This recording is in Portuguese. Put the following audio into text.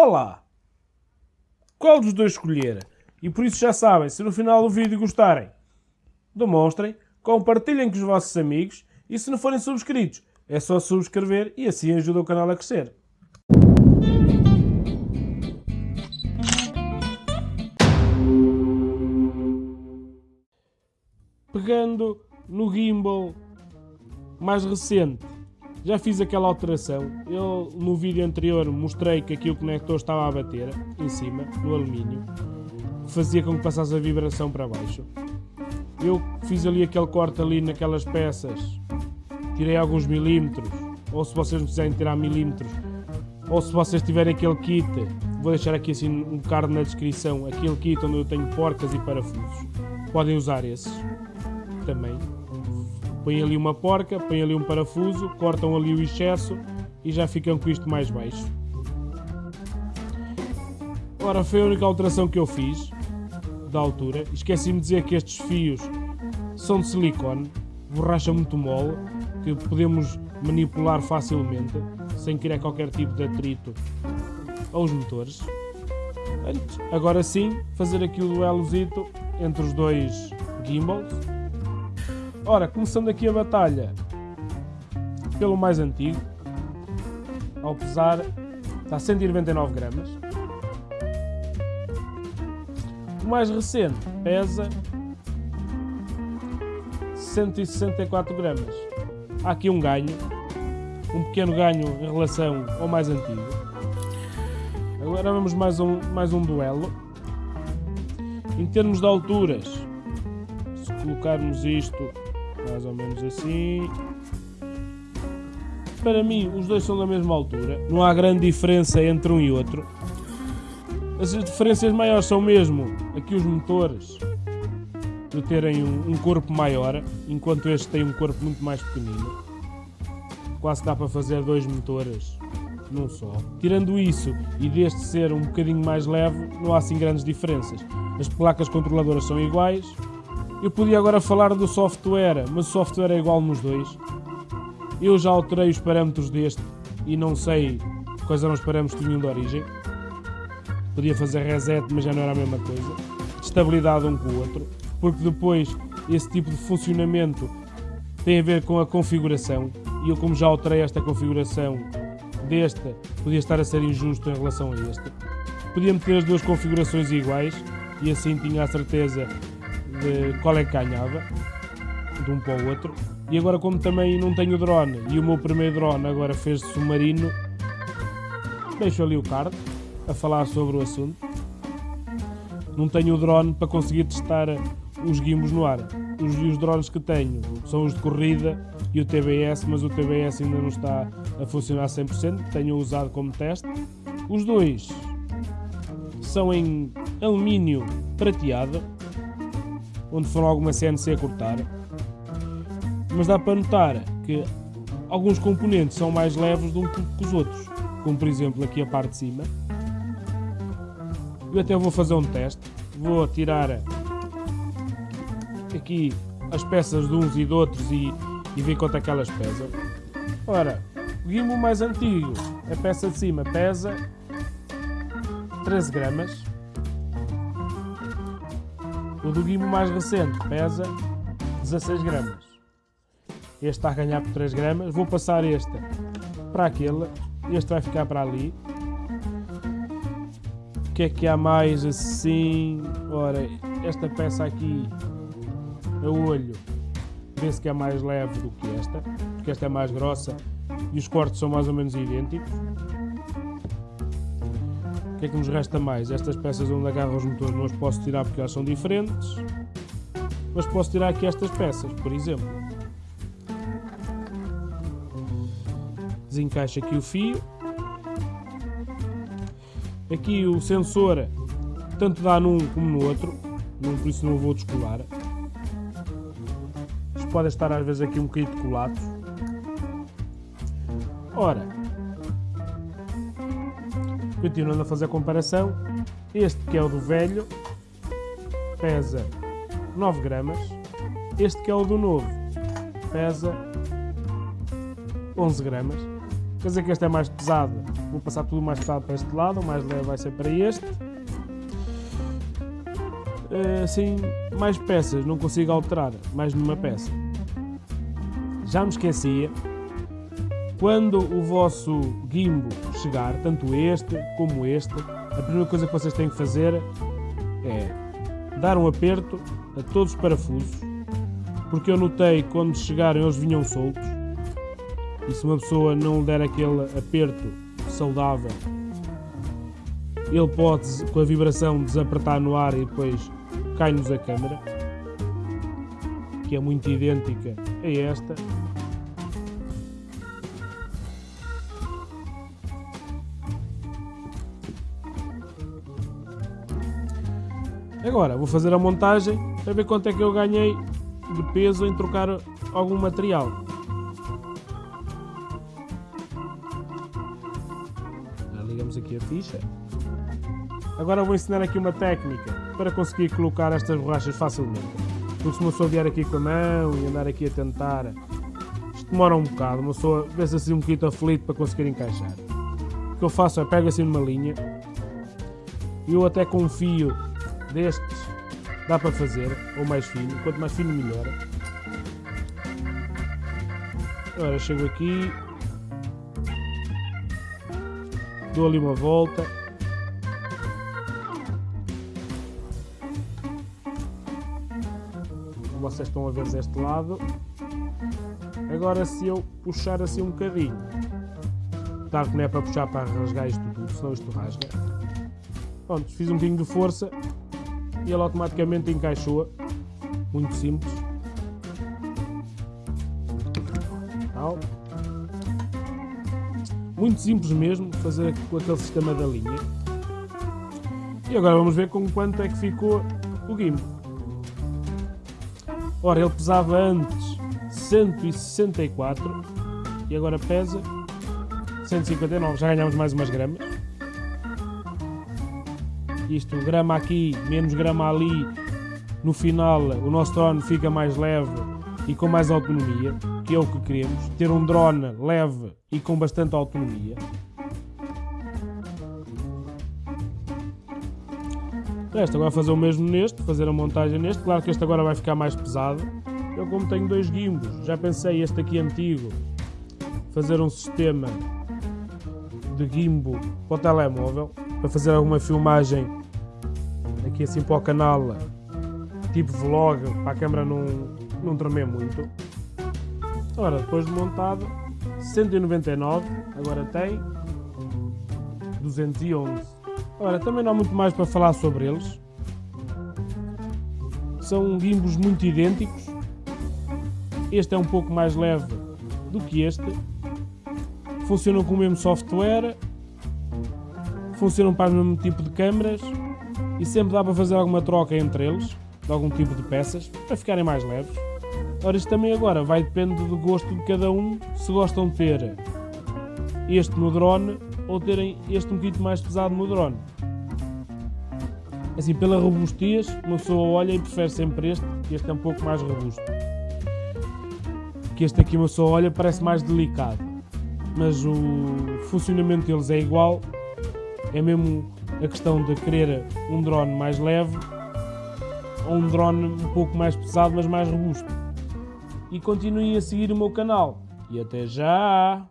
Olá! Qual dos dois escolher? E por isso já sabem, se no final do vídeo gostarem, demonstrem, compartilhem com os vossos amigos e se não forem subscritos, é só subscrever e assim ajuda o canal a crescer. Pegando no gimbal mais recente, já fiz aquela alteração. Eu no vídeo anterior mostrei que aqui o conector estava a bater em cima, no alumínio, fazia com que passasse a vibração para baixo. Eu fiz ali aquele corte ali naquelas peças, tirei alguns milímetros, ou se vocês não quiserem tirar milímetros, ou se vocês tiverem aquele kit, vou deixar aqui assim um card na descrição, aquele kit onde eu tenho porcas e parafusos, podem usar esses também. Põem ali uma porca, põem ali um parafuso, cortam ali o excesso e já ficam com isto mais baixo. Ora, foi a única alteração que eu fiz da altura. Esqueci-me de dizer que estes fios são de silicone, borracha muito mole, que podemos manipular facilmente, sem criar qualquer tipo de atrito aos motores. Agora sim, fazer aqui o duelozito entre os dois gimbals. Ora, começando aqui a batalha pelo mais antigo, ao pesar está a 199 gramas. O mais recente pesa 164 gramas. Há aqui um ganho, um pequeno ganho em relação ao mais antigo. Agora vamos mais um, mais um duelo. Em termos de alturas, se colocarmos isto mais ou menos assim. Para mim, os dois são da mesma altura, não há grande diferença entre um e outro. As diferenças maiores são mesmo aqui os motores de terem um, um corpo maior, enquanto este tem um corpo muito mais pequenino. Quase dá para fazer dois motores num só. Tirando isso e deste ser um bocadinho mais leve, não há assim grandes diferenças. As placas controladoras são iguais, eu podia agora falar do software, mas o software é igual nos dois. Eu já alterei os parâmetros deste e não sei quais eram os parâmetros que tinham de origem. Podia fazer reset, mas já não era a mesma coisa. Estabilidade um com o outro, porque depois esse tipo de funcionamento tem a ver com a configuração. E eu, como já alterei esta configuração desta, podia estar a ser injusto em relação a este. Podia meter as duas configurações iguais e assim tinha a certeza de qual é que ganhava, de um para o outro. E agora, como também não tenho drone e o meu primeiro drone agora fez de submarino, deixo ali o card a falar sobre o assunto. Não tenho o drone para conseguir testar os gimbos no ar. Os, os drones que tenho são os de corrida e o TBS, mas o TBS ainda não está a funcionar 100%, tenho usado como teste. Os dois são em alumínio prateado, onde foram alguma CNC a cortar. Mas dá para notar que alguns componentes são mais leves do que os outros, como por exemplo aqui a parte de cima. Eu até vou fazer um teste, vou tirar aqui as peças de uns e de outros e, e ver quanto é que elas pesam. Ora, o gimbal mais antigo, a peça de cima pesa 13 gramas o do Guimo mais recente pesa 16 gramas. Este está a ganhar por 3 gramas. Vou passar este para aquele. Este vai ficar para ali. O que é que há mais assim? Ora, esta peça aqui, a olho, vê-se que é mais leve do que esta, porque esta é mais grossa e os cortes são mais ou menos idênticos. O que é que nos resta mais? Estas peças onde agarram os motores não as posso tirar porque elas são diferentes. Mas posso tirar aqui estas peças, por exemplo. Desencaixa aqui o fio. Aqui o sensor tanto dá num como no outro, por isso não vou descolar. Isto pode estar às vezes aqui um bocadinho de colados. Ora, Continuando a fazer a comparação, este que é o do velho pesa 9 gramas, este que é o do novo pesa 11 gramas. Quer dizer que este é mais pesado, vou passar tudo mais pesado para este lado, o mais leve vai ser para este. Assim, mais peças, não consigo alterar mais nenhuma peça. Já me esquecia, quando o vosso gimbo chegar, tanto este como este, a primeira coisa que vocês têm que fazer é dar um aperto a todos os parafusos, porque eu notei que quando chegaram eles vinham soltos, e se uma pessoa não der aquele aperto saudável, ele pode, com a vibração, desapertar no ar e depois cai-nos a câmera, que é muito idêntica a esta. Agora vou fazer a montagem para ver quanto é que eu ganhei de peso em trocar algum material. Já ligamos aqui a ficha. Agora vou ensinar aqui uma técnica para conseguir colocar estas borrachas facilmente. Porque se uma pessoa vier aqui com a mão e andar aqui a tentar, isto demora um bocado, uma pessoa vê-se assim um bocadinho aflito para conseguir encaixar. O que eu faço é pego assim numa linha, eu até confio destes dá para fazer, ou mais fino, quanto mais fino melhor. Agora chego aqui, dou ali uma volta. Como vocês estão a ver deste lado. Agora se eu puxar assim um bocadinho, claro que não é para puxar para rasgar isto tudo, senão isto rasga. Pronto, fiz um bocadinho de força e ele automaticamente encaixou. Muito simples. Tal. Muito simples mesmo fazer com aquele sistema da linha. E agora vamos ver com quanto é que ficou o gimbal. Ora, ele pesava antes 164 e agora pesa 159. Já ganhamos mais umas gramas isto grama aqui, menos grama ali, no final o nosso drone fica mais leve e com mais autonomia, que é o que queremos, ter um drone leve e com bastante autonomia. Este agora fazer o mesmo neste, fazer a montagem neste, claro que este agora vai ficar mais pesado. Eu como tenho dois gimbos, já pensei este aqui antigo, fazer um sistema de gimbo para o telemóvel, para fazer alguma filmagem aqui assim para o canal, tipo vlog, para a câmera não, não tremer muito. Ora, depois de montado, 199, agora tem 211. Ora, também não há muito mais para falar sobre eles. São gimbos muito idênticos. Este é um pouco mais leve do que este. Funcionam com o mesmo software, funcionam para o mesmo tipo de câmaras e sempre dá para fazer alguma troca entre eles, de algum tipo de peças, para ficarem mais leves. Ora, isto também agora vai depender do gosto de cada um, se gostam de ter este no drone ou terem este um bocadinho mais pesado no drone. Assim, pela robustez, uma pessoa olha e prefere sempre este, que este é um pouco mais robusto. Que este aqui uma pessoa olha parece mais delicado, mas o funcionamento deles é igual é mesmo a questão de querer um drone mais leve ou um drone um pouco mais pesado, mas mais robusto. E continuem a seguir o meu canal. E até já!